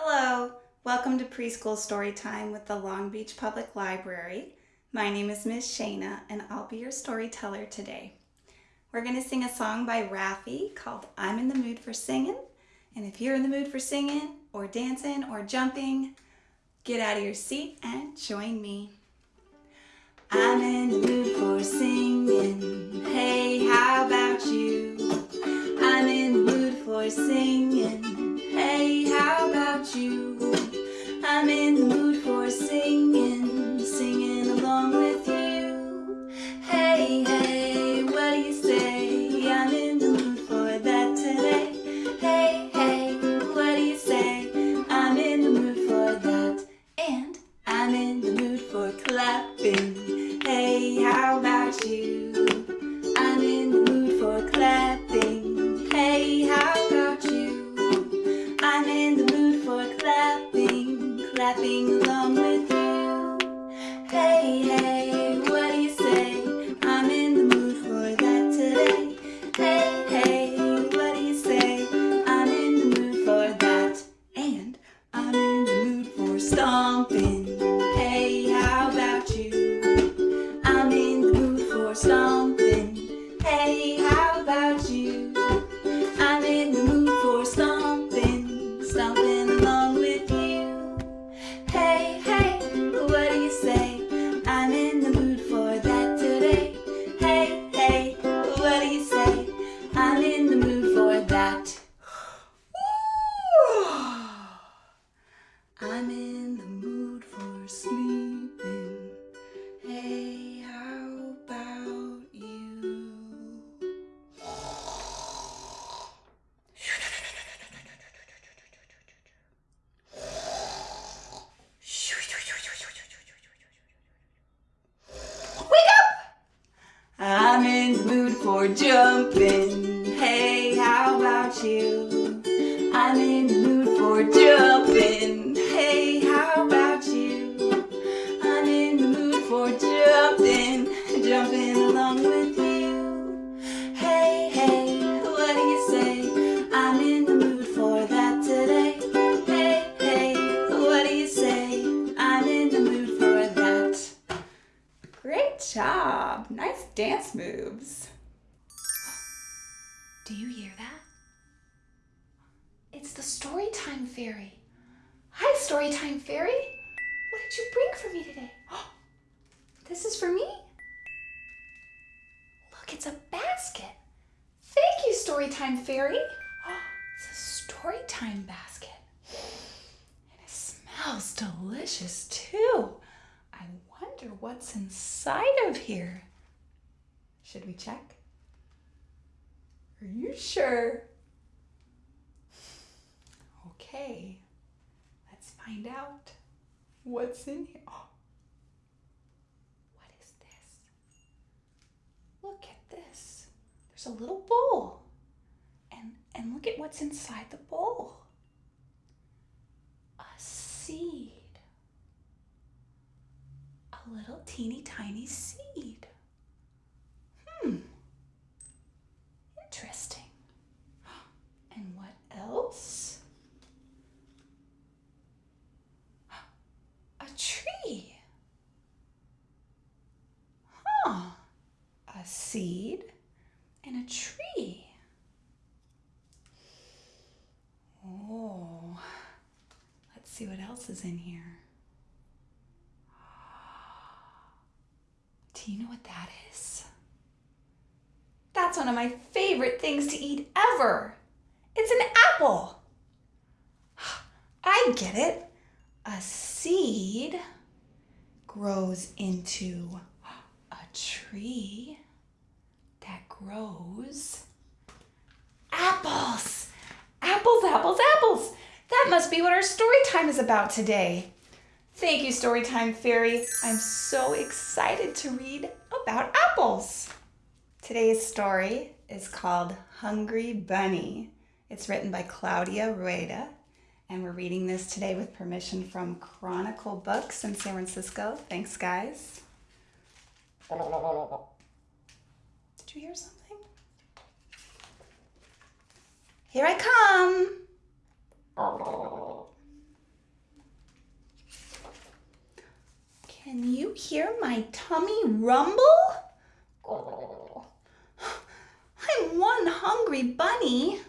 Hello, welcome to Preschool Story Time with the Long Beach Public Library. My name is Miss Shayna and I'll be your storyteller today. We're going to sing a song by Raffi called I'm in the Mood for Singing. And if you're in the mood for singing or dancing or jumping, get out of your seat and join me. I'm in the mood for singing. Hey, how about you? I'm in the mood for singing. In clapping along jumping. Hey, how about you? I'm in the mood for jumping. Hey, how about you? I'm in the mood for jumping, jumping along with you. Hey, hey, what do you say? I'm in the mood for that today. Hey, hey, what do you say? I'm in the mood for that. Great job. Nice dance moves. Do you hear that? It's the Storytime Fairy. Hi, Storytime Fairy. What did you bring for me today? This is for me? Look, it's a basket. Thank you, Storytime Fairy. It's a Storytime basket. And it smells delicious too. I wonder what's inside of here. Should we check? Are you sure? Okay, let's find out what's in here. Oh, what is this? Look at this. There's a little bowl. And and look at what's inside the bowl. A seed. A little teeny tiny seed. Hmm. Interesting. And what else? A tree. Huh. A seed and a tree. Oh. Let's see what else is in here. Do you know what that is? That's one of my favorite things to eat ever. It's an apple. I get it. A seed grows into a tree grows apples. Apples, apples, apples. That must be what our story time is about today. Thank you, Storytime Fairy. I'm so excited to read about apples. Today's story is called Hungry Bunny. It's written by Claudia Rueda, and we're reading this today with permission from Chronicle Books in San Francisco. Thanks, guys. Did you hear something? Here I come. Can you hear my tummy rumble? I'm one hungry bunny.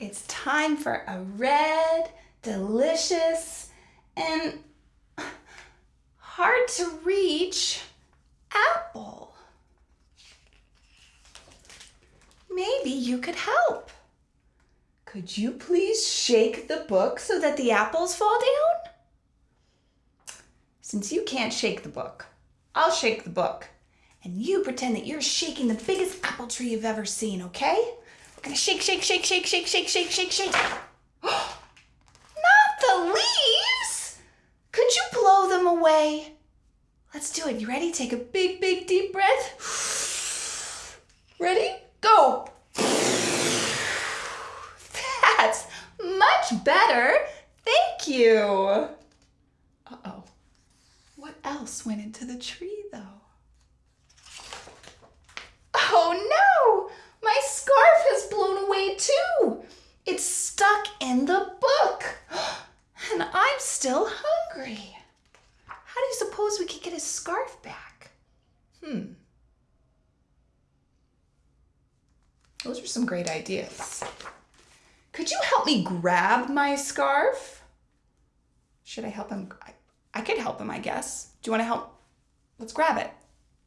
It's time for a red, delicious, and hard to reach apple. Maybe you could help. Could you please shake the book so that the apples fall down? Since you can't shake the book, I'll shake the book. And you pretend that you're shaking the biggest apple tree you've ever seen, okay? We're gonna shake, shake, shake, shake, shake, shake, shake, shake, shake. Not the leaves! Could you blow them away? Let's do it. You ready? Take a big, big, deep breath. Ready? Go! That's much better. Thank you. Uh-oh. What else went into the tree, though? Oh, no! My scarf has blown away, too. It's stuck in the book. And I'm still hungry. How do you suppose we could get his scarf back? Hmm. Those are some great ideas. Could you help me grab my scarf? Should I help him? I, I could help him, I guess. Do you want to help? Let's grab it.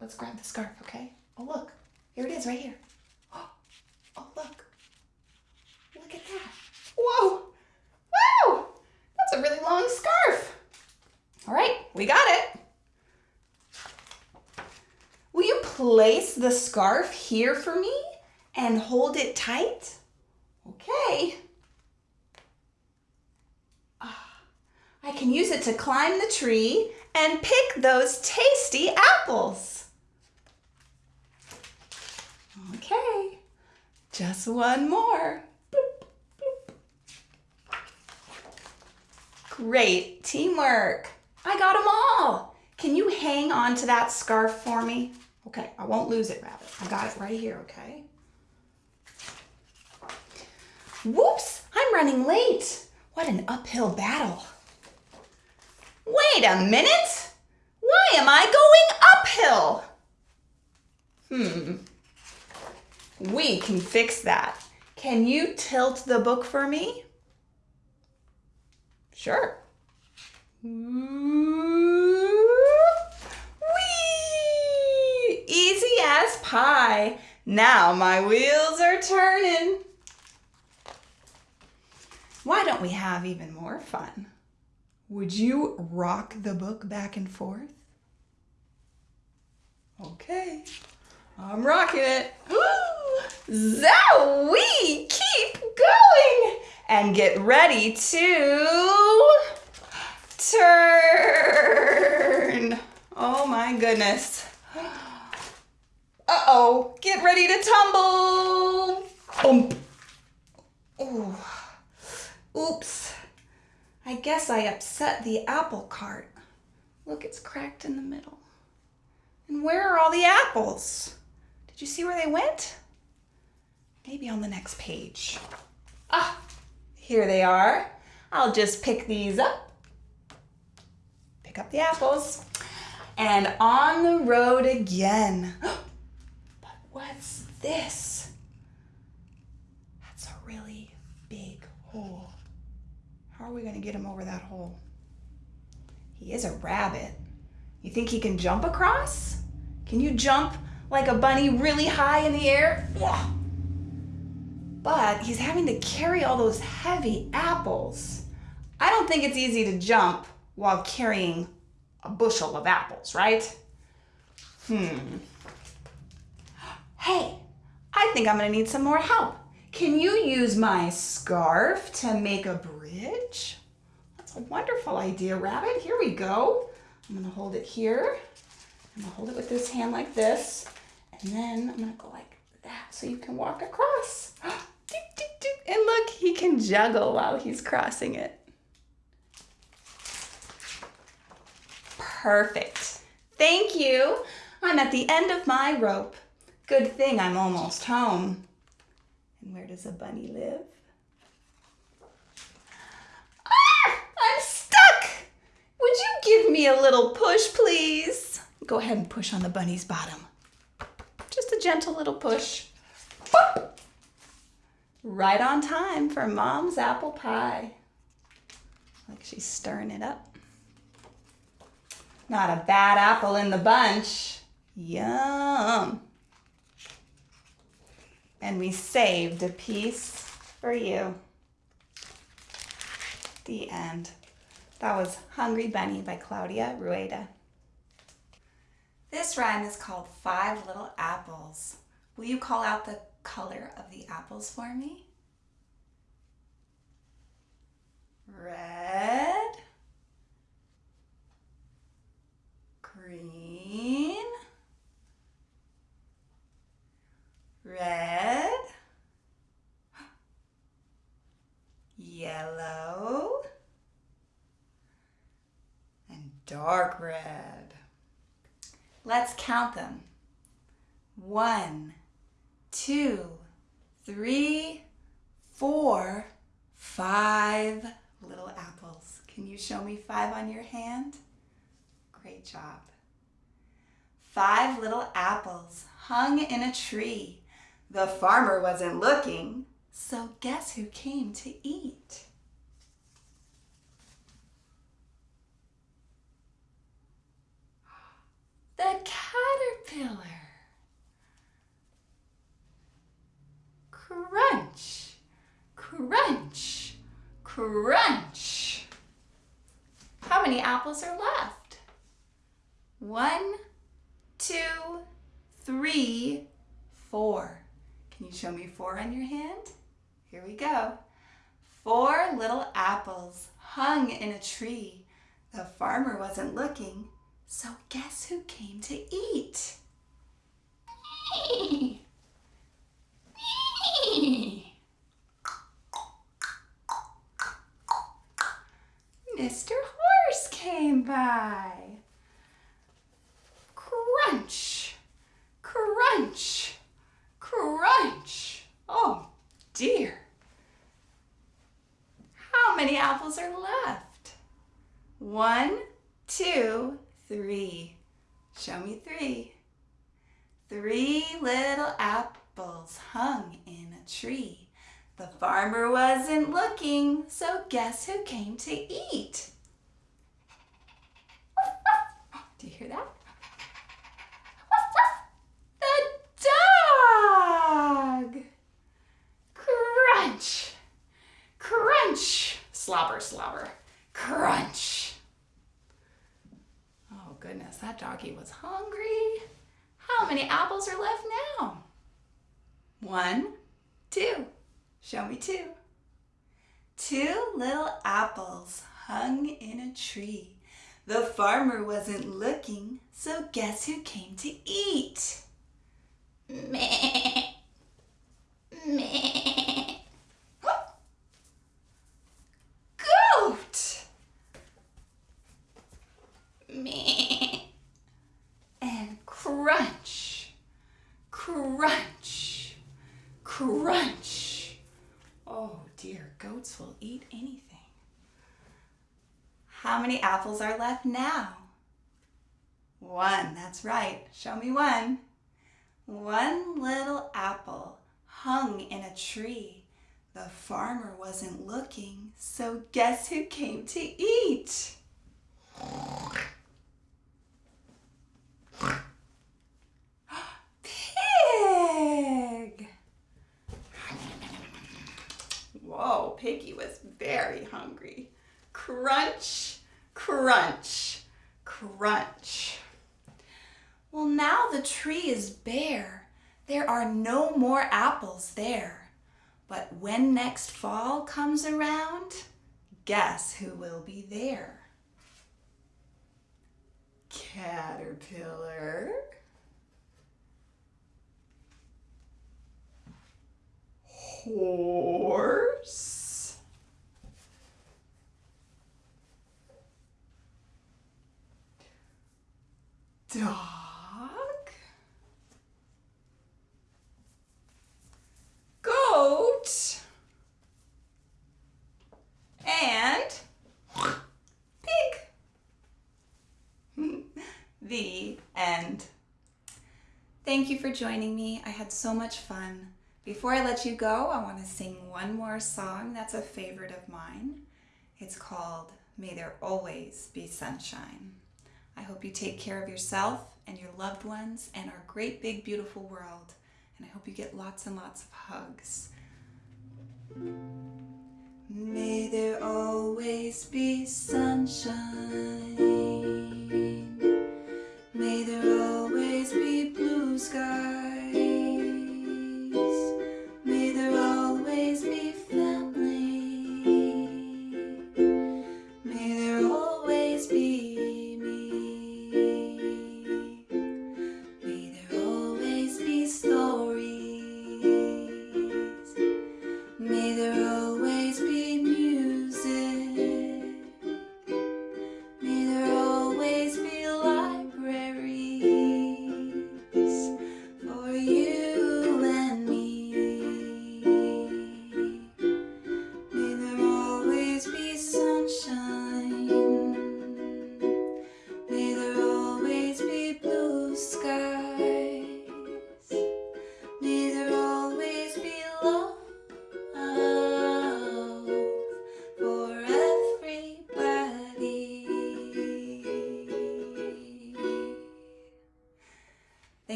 Let's grab the scarf, okay? Oh, look. Here it is, right here. Oh, look. Look at that. Whoa. Wow. That's a really long scarf. All right, we got it. Will you place the scarf here for me and hold it tight? Okay. Ah, I can use it to climb the tree and pick those tasty apples. Okay, just one more. Great teamwork. I got them all. Can you hang on to that scarf for me? Okay, I won't lose it, Rabbit. I got it right here, okay? Whoops, I'm running late. What an uphill battle. Wait a minute. Why am I going uphill? Hmm. We can fix that. Can you tilt the book for me? Sure. Whee! Easy as pie. Now my wheels are turning. Why don't we have even more fun? Would you rock the book back and forth? Okay, I'm rocking it. Zowie! Keep going! And get ready to turn. Oh my goodness. Uh-oh, get ready to tumble. Boom. Ooh. Oops. I guess I upset the apple cart. Look, it's cracked in the middle. And where are all the apples? Did you see where they went? Maybe on the next page. Ah, here they are. I'll just pick these up. Pick up the apples. And on the road again. But what's this? That's a really big hole. How are we to get him over that hole? He is a rabbit. You think he can jump across? Can you jump like a bunny really high in the air? But he's having to carry all those heavy apples. I don't think it's easy to jump while carrying a bushel of apples, right? Hmm. Hey, I think I'm gonna need some more help. Can you use my scarf to make a bridge? That's a wonderful idea, Rabbit. Here we go. I'm gonna hold it here. I'm gonna hold it with this hand like this. And then I'm gonna go like that so you can walk across. And look, he can juggle while he's crossing it. Perfect. Thank you. I'm at the end of my rope. Good thing I'm almost home. And where does a bunny live? Ah! I'm stuck! Would you give me a little push, please? Go ahead and push on the bunny's bottom. Just a gentle little push. Right on time for mom's apple pie. Like she's stirring it up. Not a bad apple in the bunch. Yum. And we saved a piece for you. The end. That was Hungry Bunny by Claudia Rueda. This rhyme is called Five Little Apples. Will you call out the color of the apples for me? Red, green, red, yellow, and dark red. Let's count them. One, two, three, four, five little apples. Can you show me five on your hand? Great job. Five little apples hung in a tree. The farmer wasn't looking, so guess who came to eat? The caterpillar. Crunch, crunch, crunch. How many apples are left? One, two, three, four. Can you show me four on your hand? Here we go. Four little apples hung in a tree. The farmer wasn't looking, so guess who came to eat? Me. Me. Mr. Horse came by. Crunch, crunch, crunch. Oh dear. How many apples are left? One, two, three. Show me three. Three little apples hung in a tree. The farmer wasn't looking, so guess who came to eat? Do you hear that? The dog! Crunch! Crunch! Slobber, slobber. Crunch! Oh goodness, that doggy was hungry. How many apples are left now? One, two. Show me two. Two little apples hung in a tree. The farmer wasn't looking, so guess who came to eat? Meh. Meh. Goat. Meh. And crunch. Crunch. Crunch. Oh dear, goats will eat anything. How many apples are left now? One, that's right. Show me one. One little apple hung in a tree. The farmer wasn't looking, so guess who came to eat? Pig! Whoa, Piggy was very hungry. Crunch, crunch, crunch. Well, now the tree is bare. There are no more apples there. But when next fall comes around, guess who will be there? Caterpillar. Horse. Dog. Goat. And pig. The end. Thank you for joining me. I had so much fun. Before I let you go, I want to sing one more song that's a favorite of mine. It's called May There Always Be Sunshine. I hope you take care of yourself and your loved ones and our great big beautiful world. And I hope you get lots and lots of hugs. May there always be sunshine. May there always be blue skies.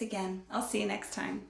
Again. I'll see you next time.